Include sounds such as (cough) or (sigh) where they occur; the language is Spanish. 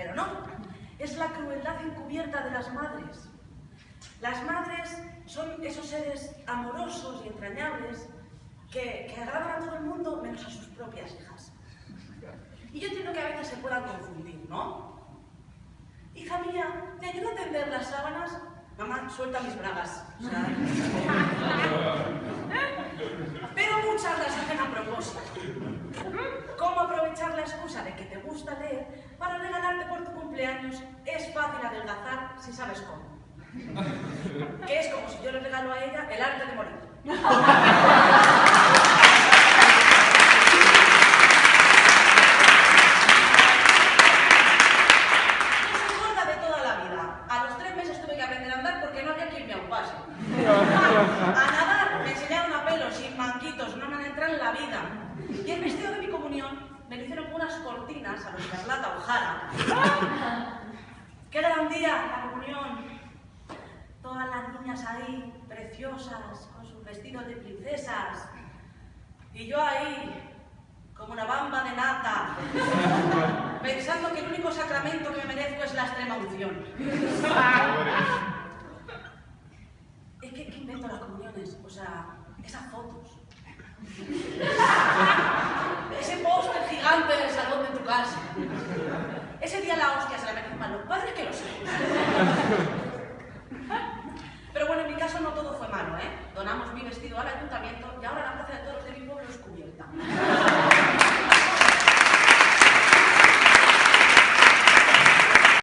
Pero no, es la crueldad encubierta de las madres. Las madres son esos seres amorosos y entrañables que, que agradan a todo el mundo menos a sus propias hijas. Y yo entiendo que a veces se puedan confundir, ¿no? Hija mía, ¿te ayudo a tender las sábanas? Mamá, suelta mis bragas. O (laughs) sea, pero muchas las hacen a propósito. ¿Cómo aprovechar la excusa de que te gusta leer para regalarte por tu cumpleaños? Es fácil adelgazar si sabes cómo. (laughs) Que es como si yo le regalo a ella el arte de morir. Acuerda de toda la vida. A los tres meses tuve que aprender a andar porque no había quien me aupase. A nadar me enseñaron a pelo, sin manquitos, no me han entrado en la vida. Y el vestido de mi comunión me lo hicieron unas cortinas a los Carlata Ojara. ¡Qué gran día la comunión! Todas las niñas ahí, preciosas, con sus vestidos de princesas. Y yo ahí, como una bamba de nata, (laughs) pensando que el único sacramento que me merezco es la extrema unción. (laughs) Es que, ¿qué invento las comuniones? O sea, esas fotos. (laughs) Ese póster gigante en el salón de tu casa. Ese día la hostia Thank (laughs) you.